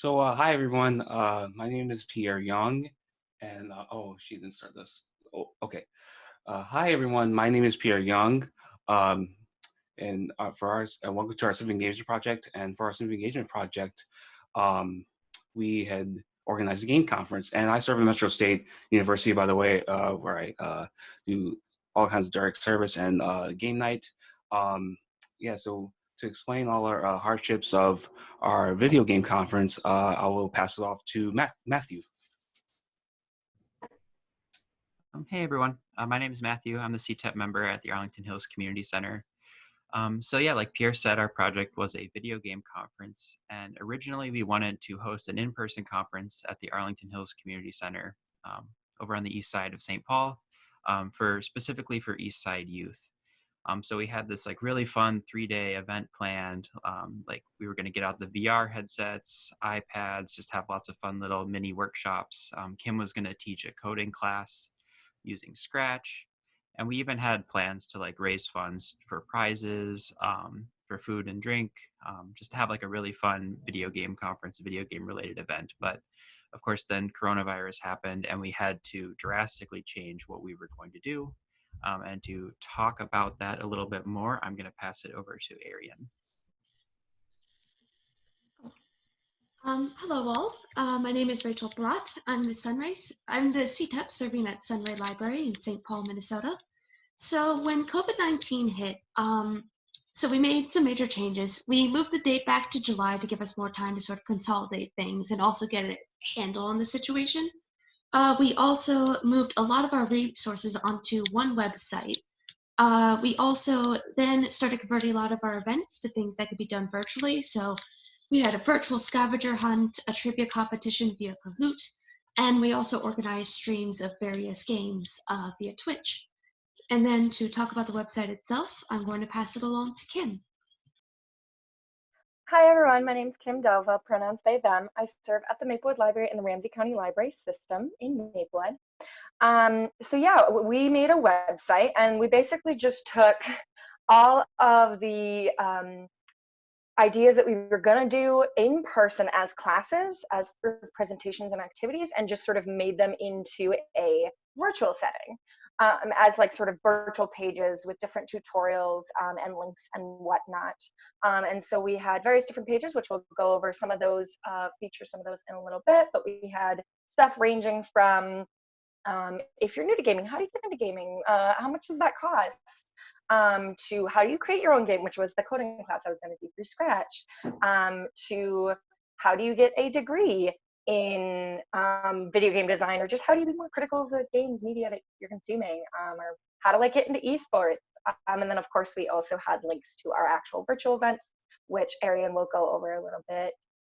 So, uh, hi everyone. Uh, my name is Pierre Young, and uh, oh, she didn't start this. Oh, okay. Uh, hi everyone. My name is Pierre Young, um, and uh, for our uh, welcome to our civic engagement project. And for our civic engagement project, um, we had organized a game conference, and I serve at Metro State University, by the way, uh, where I do all kinds of direct service and game night. Um, yeah, so to explain all our uh, hardships of our video game conference, uh, I will pass it off to Matt Matthew. Um, hey everyone, uh, my name is Matthew. I'm the CTEP member at the Arlington Hills Community Center. Um, so yeah, like Pierre said, our project was a video game conference, and originally we wanted to host an in-person conference at the Arlington Hills Community Center um, over on the east side of St. Paul, um, for specifically for East Side youth. Um, so we had this like really fun three-day event planned. Um, like we were going to get out the VR headsets, iPads, just have lots of fun little mini workshops. Um, Kim was going to teach a coding class using Scratch, and we even had plans to like raise funds for prizes, um, for food and drink, um, just to have like a really fun video game conference, video game related event. But of course, then coronavirus happened, and we had to drastically change what we were going to do um, and to talk about that a little bit more, I'm going to pass it over to Ariane. Um, hello all, uh, my name is Rachel Barat. I'm the Sunrise, I'm the CTEP serving at Sunray Library in St. Paul, Minnesota. So when COVID-19 hit, um, so we made some major changes. We moved the date back to July to give us more time to sort of consolidate things and also get a handle on the situation. Uh, we also moved a lot of our resources onto one website. Uh, we also then started converting a lot of our events to things that could be done virtually. So we had a virtual scavenger hunt, a trivia competition via Kahoot, and we also organized streams of various games uh, via Twitch. And then to talk about the website itself, I'm going to pass it along to Kim. Hi everyone, my name is Kim Dova, pronouns they, them. I serve at the Maplewood Library in the Ramsey County Library System in Maplewood. Um, so yeah, we made a website and we basically just took all of the um, ideas that we were gonna do in person as classes, as presentations and activities, and just sort of made them into a virtual setting um, as like sort of virtual pages with different tutorials um, and links and whatnot. Um, and so we had various different pages, which we'll go over some of those uh, features, some of those in a little bit, but we had stuff ranging from um, if you're new to gaming, how do you get into gaming? Uh, how much does that cost? Um, to how do you create your own game, which was the coding class I was going to do through Scratch, um, to how do you get a degree in um, video game design or just how do you be more critical of the games media that you're consuming um, or how to like get into esports. Um, and then of course we also had links to our actual virtual events which ariane will go over a little bit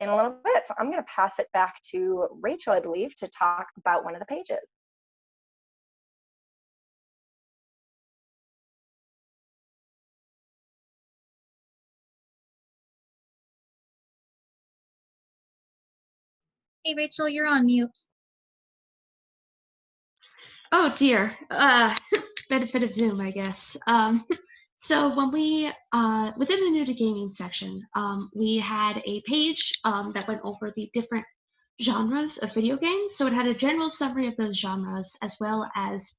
in a little bit. So i'm going to pass it back to rachel i believe to talk about one of the pages Hey, Rachel, you're on mute. Oh dear, uh, benefit of Zoom, I guess. Um, so when we, uh, within the new to gaming section, um, we had a page um, that went over the different genres of video games. So it had a general summary of those genres as well as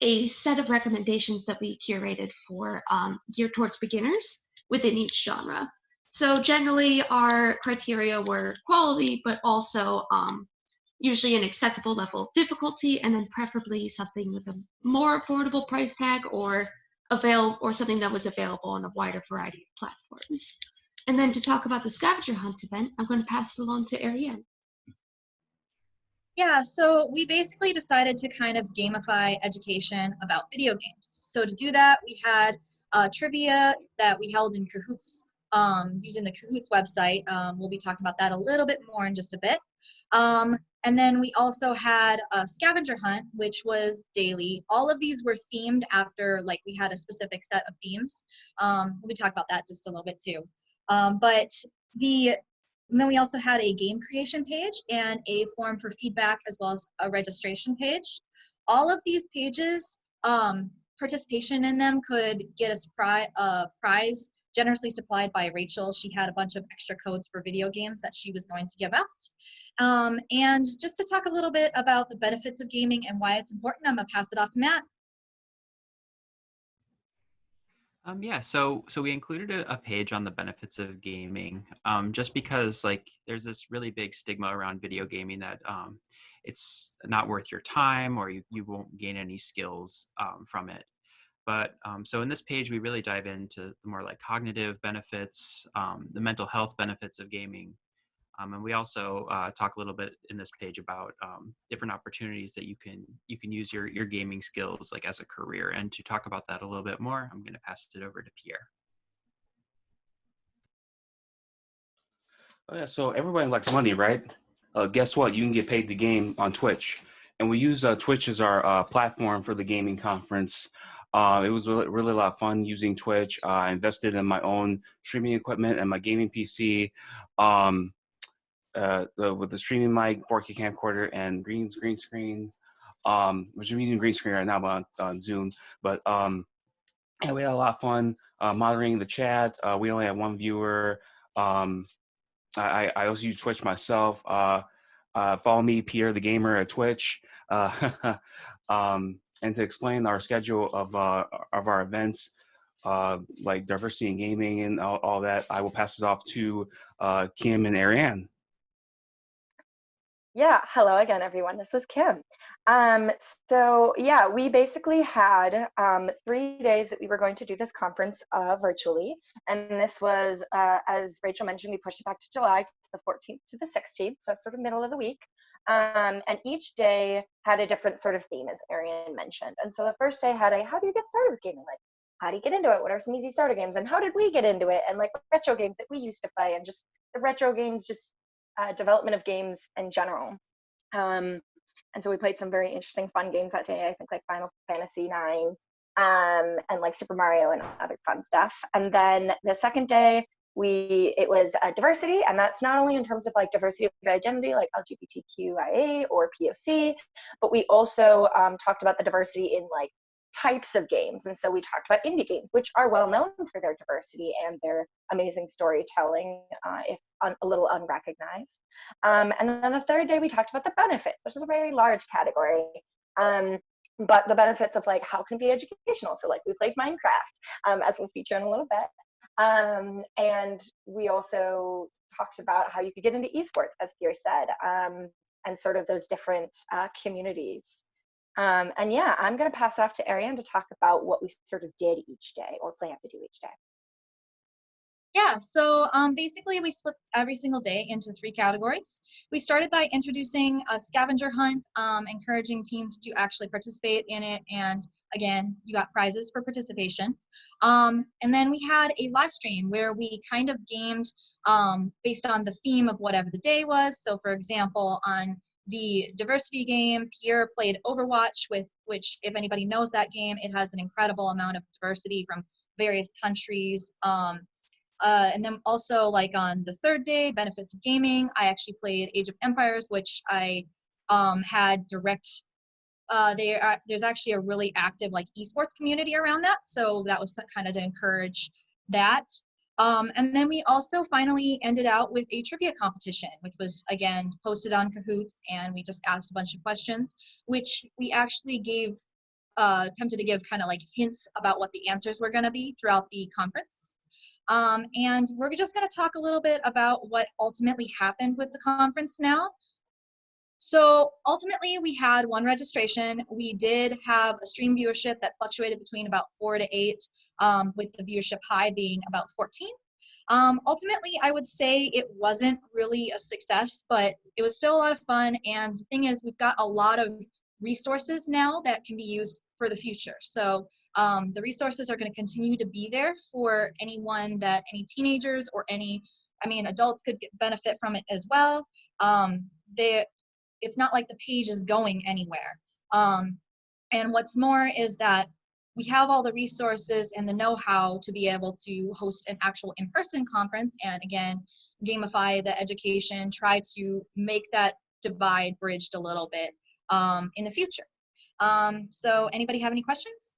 a set of recommendations that we curated for um, geared towards beginners within each genre. So generally our criteria were quality, but also um, usually an acceptable level of difficulty, and then preferably something with a more affordable price tag or avail or something that was available on a wider variety of platforms. And then to talk about the scavenger hunt event, I'm going to pass it along to Ariane. Yeah, so we basically decided to kind of gamify education about video games. So to do that, we had uh, trivia that we held in Kahoots um, using the Kahoots website. Um, we'll be talking about that a little bit more in just a bit. Um, and then we also had a scavenger hunt, which was daily. All of these were themed after, like, we had a specific set of themes. Um, we'll be talking about that just a little bit too. Um, but the and then we also had a game creation page and a form for feedback as well as a registration page. All of these pages, um, participation in them could get pri uh, prize generously supplied by Rachel. She had a bunch of extra codes for video games that she was going to give out. Um, and just to talk a little bit about the benefits of gaming and why it's important, I'm gonna pass it off to Matt. Um, yeah, so so we included a, a page on the benefits of gaming, um, just because like there's this really big stigma around video gaming that um, it's not worth your time or you, you won't gain any skills um, from it. But um, so in this page, we really dive into the more like cognitive benefits, um, the mental health benefits of gaming, um, and we also uh, talk a little bit in this page about um, different opportunities that you can you can use your your gaming skills like as a career. And to talk about that a little bit more, I'm going to pass it over to Pierre. Oh yeah, so everybody likes money, right? Uh, guess what? You can get paid to game on Twitch, and we use uh, Twitch as our uh, platform for the gaming conference. Uh, it was really, really a lot of fun using Twitch. I invested in my own streaming equipment and my gaming PC. Um, uh, the, with the streaming mic, 4K camcorder, and green green screen, um, which I'm using green screen right now on, on Zoom. But um, yeah, we had a lot of fun uh, moderating the chat. Uh, we only had one viewer. Um, I, I also use Twitch myself. Uh, uh, follow me, Pierre the Gamer at Twitch. Uh, um, and to explain our schedule of uh, of our events, uh, like diversity in gaming and all, all, that, I will pass this off to uh, Kim and Ariane. Yeah, hello again, everyone. This is Kim. Um, so yeah, we basically had um, three days that we were going to do this conference uh, virtually. And this was, uh, as Rachel mentioned, we pushed it back to July, to the 14th to the 16th, so sort of middle of the week. Um, and each day had a different sort of theme, as Ariane mentioned. And so the first day had a, how do you get started with gaming? Like, how do you get into it? What are some easy starter games? And how did we get into it? And like retro games that we used to play and just the retro games just uh, development of games in general. Um, and so we played some very interesting, fun games that day. I think like Final Fantasy Nine um, and like Super Mario and other fun stuff. And then the second day, we it was uh, diversity, and that's not only in terms of like diversity of identity, like LGBTQIA or POC, but we also um, talked about the diversity in like types of games. And so we talked about indie games, which are well known for their diversity and their amazing storytelling, uh, if un a little unrecognized. Um, and then the third day, we talked about the benefits, which is a very large category. Um, but the benefits of like how can be educational? So like we played Minecraft, um, as we'll feature in a little bit. Um, and we also talked about how you could get into esports, as Pierre said, um, and sort of those different uh, communities. Um, and yeah, I'm going to pass off to Ariane to talk about what we sort of did each day or plan to do each day. Yeah, so um, basically we split every single day into three categories. We started by introducing a scavenger hunt, um, encouraging teens to actually participate in it. And again, you got prizes for participation. Um, and then we had a live stream where we kind of gamed um, based on the theme of whatever the day was. So for example, on the diversity game. Pierre played Overwatch, with which, if anybody knows that game, it has an incredible amount of diversity from various countries. Um, uh, and then also, like on the third day, benefits of gaming, I actually played Age of Empires, which I um, had direct. Uh, there's actually a really active like esports community around that, so that was kind of to encourage that. Um, and then we also finally ended out with a trivia competition, which was again posted on Kahoots, and we just asked a bunch of questions, which we actually gave, uh, attempted to give kind of like hints about what the answers were going to be throughout the conference. Um, and we're just going to talk a little bit about what ultimately happened with the conference now. So ultimately, we had one registration. We did have a stream viewership that fluctuated between about four to eight, um, with the viewership high being about 14. Um, ultimately, I would say it wasn't really a success, but it was still a lot of fun. And the thing is, we've got a lot of resources now that can be used for the future. So um, the resources are going to continue to be there for anyone that any teenagers or any, I mean, adults could get, benefit from it as well. Um, they, it's not like the page is going anywhere. Um, and what's more is that we have all the resources and the know-how to be able to host an actual in-person conference and again gamify the education try to make that divide bridged a little bit um, in the future um, so anybody have any questions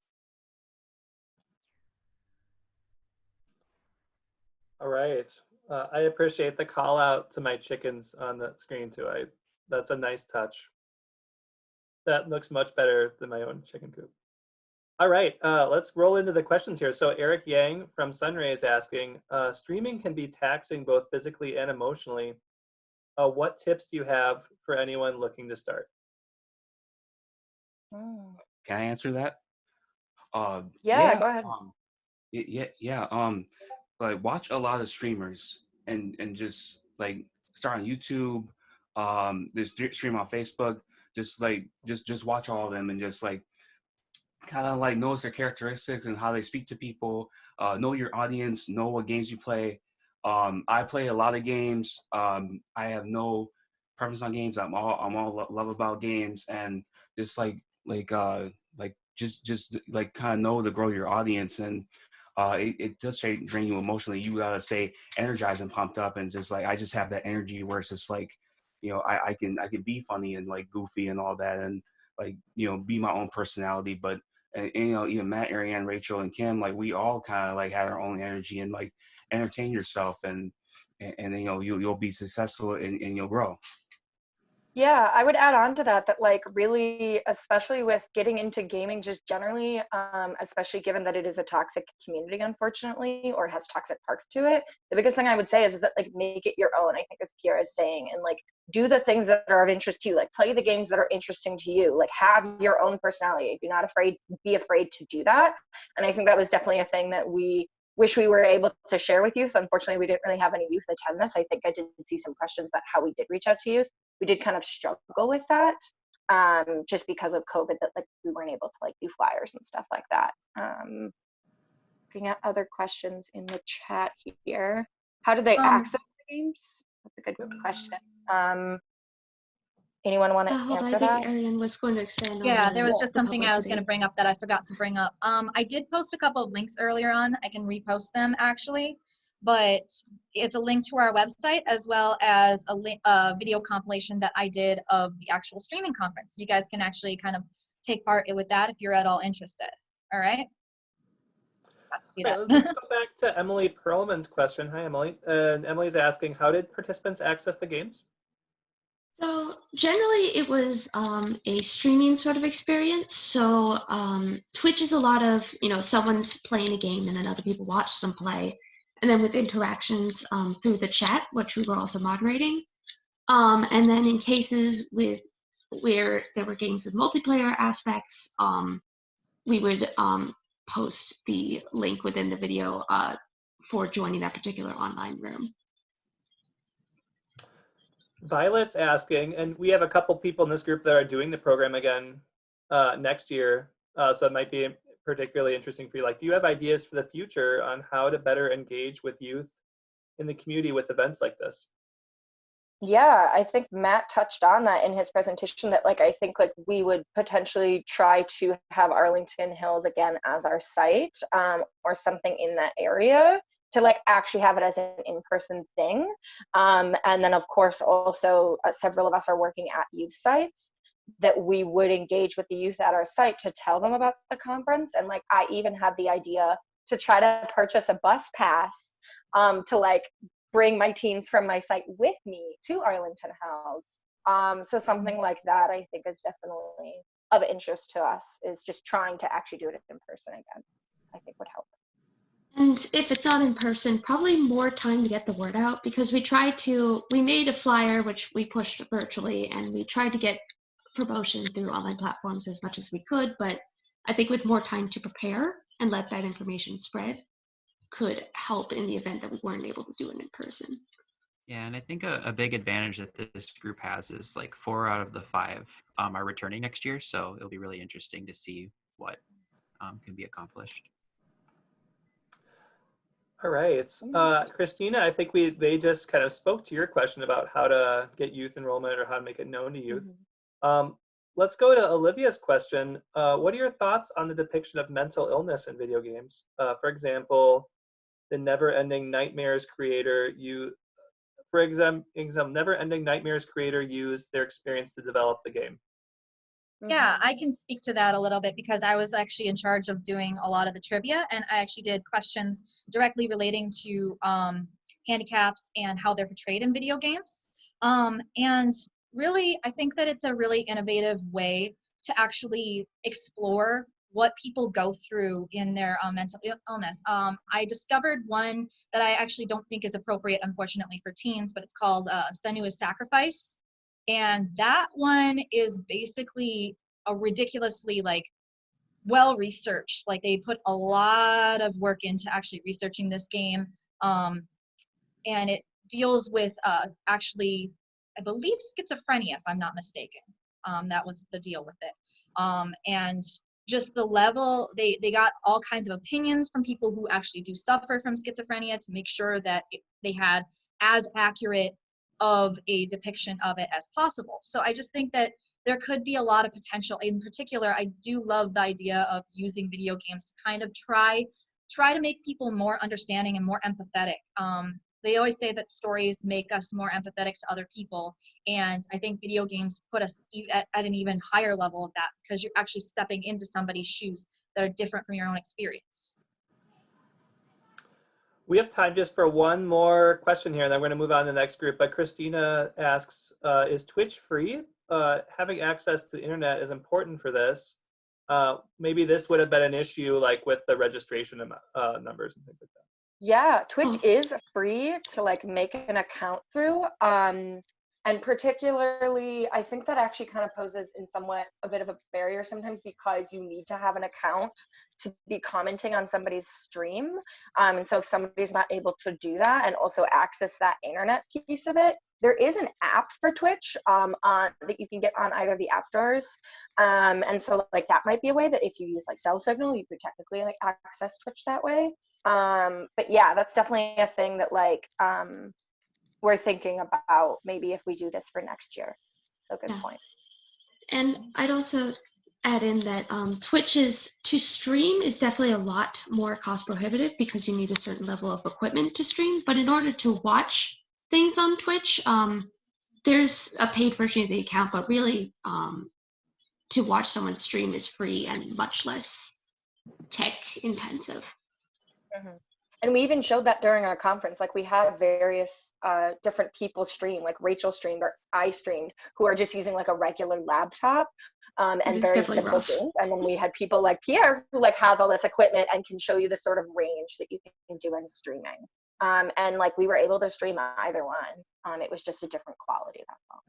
All right. Uh, I appreciate the call out to my chickens on the screen too. I that's a nice touch. That looks much better than my own chicken coop. All right, uh, let's roll into the questions here. So Eric Yang from Sunray is asking, uh, streaming can be taxing both physically and emotionally. Uh, what tips do you have for anyone looking to start? Mm. Can I answer that? Uh, Yeah, go ahead. Um, yeah, yeah. Um, like watch a lot of streamers and and just like start on YouTube. Um, just stream on Facebook. Just like just just watch all of them and just like kind of like notice their characteristics and how they speak to people. Uh, know your audience. Know what games you play. Um, I play a lot of games. Um, I have no preference on games. I'm all I'm all love about games and just like like uh like just just like kind of know to grow your audience and uh it, it does drain you emotionally you gotta stay energized and pumped up and just like i just have that energy where it's just like you know i i can i can be funny and like goofy and all that and like you know be my own personality but and, and, you know even matt ariane rachel and kim like we all kind of like had our own energy and like entertain yourself and and, and you know you, you'll be successful and, and you'll grow Yeah, I would add on to that that like really, especially with getting into gaming just generally, um, especially given that it is a toxic community, unfortunately, or has toxic parts to it. The biggest thing I would say is, is that like make it your own. I think as Kiara is saying, and like do the things that are of interest to you. Like play the games that are interesting to you. Like have your own personality. Be not afraid. Be afraid to do that. And I think that was definitely a thing that we wish we were able to share with youth. Unfortunately, we didn't really have any youth attend this. I think I did see some questions about how we did reach out to youth we did kind of struggle with that um, just because of COVID that like we weren't able to like do flyers and stuff like that. Um, looking at other questions in the chat here. How did they Um, access the games? That's a good question. Um, anyone want to Uh, hold on, I answer think that? Ariane was going to expand on Yeah, the- there was just something I was going to bring up that I forgot to bring up. Um, I did post a couple of links earlier on. I can repost them actually, but it's a link to our website as well as a, li- a video compilation that I did of the actual streaming conference. You guys can actually kind of take part with that if you're at all interested. All right. To see that. right, let's go back to Emily Perlman's question. Hi, Emily. And Emily's asking, how did participants access the games? So generally, it was um, a streaming sort of experience. So um, Twitch is a lot of you know someone's playing a game and then other people watch them play, and then with interactions um, through the chat, which we were also moderating. Um, and then in cases with where there were games with multiplayer aspects, um, we would um, post the link within the video uh, for joining that particular online room. Violet's asking, and we have a couple people in this group that are doing the program again uh, next year, uh, so it might be particularly interesting for you. Like, do you have ideas for the future on how to better engage with youth in the community with events like this? Yeah, I think Matt touched on that in his presentation that like I think like we would potentially try to have Arlington Hills again as our site um, or something in that area to like actually have it as an in-person thing. Um, and then of course also uh, several of us are working at youth sites that we would engage with the youth at our site to tell them about the conference. And like I even had the idea to try to purchase a bus pass um, to like bring my teens from my site with me to Arlington House. Um, so something like that I think is definitely of interest to us is just trying to actually do it in person again. I think would help. And if it's not in person, probably more time to get the word out because we tried to, we made a flyer which we pushed virtually and we tried to get promotion through online platforms as much as we could. But I think with more time to prepare and let that information spread could help in the event that we weren't able to do it in person. Yeah, and I think a, a big advantage that this group has is like four out of the five um, are returning next year. So it'll be really interesting to see what um, can be accomplished. All right. Uh, Christina, I think we they just kind of spoke to your question about how to get youth enrollment or how to make it known to youth. Um, let's go to Olivia's question. Uh, what are your thoughts on the depiction of mental illness in video games? Uh, for example, the never-ending nightmares creator you for example, example never-ending nightmares creator used their experience to develop the game Yeah, Mhm. I can speak to that a little bit because I was actually in charge of doing a lot of the trivia and I actually did questions directly relating to um, handicaps and how they're portrayed in video games. Um, and really, I think that it's a really innovative way to actually explore what people go through in their um, mental illness. Um, I discovered one that I actually don't think is appropriate, unfortunately, for teens, but it's called uh, Sacrifice and that one is basically a ridiculously like well researched like they put a lot of work into actually researching this game um, and it deals with uh, actually i believe schizophrenia if i'm not mistaken um, that was the deal with it um, and just the level they they got all kinds of opinions from people who actually do suffer from schizophrenia to make sure that it, they had as accurate of a depiction of it as possible. So I just think that there could be a lot of potential. In particular, I do love the idea of using video games to kind of try try to make people more understanding and more empathetic. Um, they always say that stories make us more empathetic to other people, and I think video games put us at, at an even higher level of that because you're actually stepping into somebody's shoes that are different from your own experience. We have time just for one more question here, and then we're going to move on to the next group. But Christina asks, uh, is Twitch free? Uh, having access to the internet is important for this. Uh, maybe this would have been an issue like with the registration uh, numbers and things like that. Yeah, Twitch Oh. is free to like make an account through. Um, and particularly, I think that actually kind of poses in somewhat a bit of a barrier sometimes because you need to have an account to be commenting on somebody's stream. Um, and so if somebody's not able to do that and also access that internet piece of it, there is an app for Twitch um, on that you can get on either the app stores. Um, and so like that might be a way that if you use like cell signal, you could technically like access Twitch that way um but yeah that's definitely a thing that like um we're thinking about maybe if we do this for next year so good Yeah. point And I'd also add in that um, Twitch is to stream is definitely a lot more cost prohibitive because you need a certain level of equipment to stream. But in order to watch things on Twitch, um, there's a paid version of the account, but really um, to watch someone stream is free and much less tech intensive. And we even showed that during our conference like we have various uh different people stream like rachel streamed or i streamed who are just using like a regular laptop um, and very simple rough. things. And then we had people like pierre who like has all this equipment and can show you the sort of range that you can do in streaming. Um, and like we were able to stream either one. Um, it was just a different quality that's all